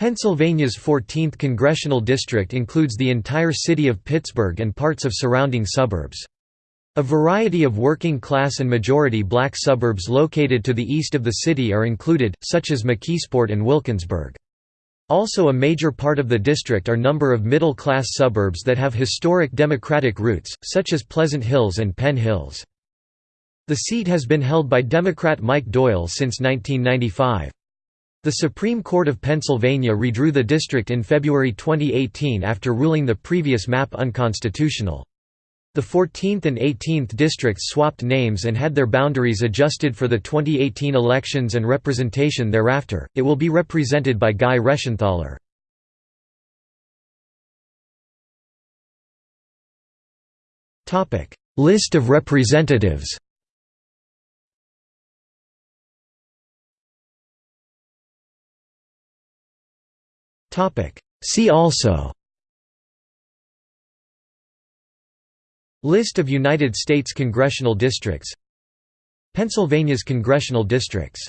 Pennsylvania's 14th congressional district includes the entire city of Pittsburgh and parts of surrounding suburbs. A variety of working-class and majority black suburbs located to the east of the city are included, such as McKeesport and Wilkinsburg. Also a major part of the district are number of middle-class suburbs that have historic Democratic roots, such as Pleasant Hills and Penn Hills. The seat has been held by Democrat Mike Doyle since 1995. The Supreme Court of Pennsylvania redrew the district in February 2018 after ruling the previous map unconstitutional. The 14th and 18th districts swapped names and had their boundaries adjusted for the 2018 elections and representation thereafter. It will be represented by Guy Reschenthaler. List of representatives. See also. List of United States congressional districts. Pennsylvania's congressional districts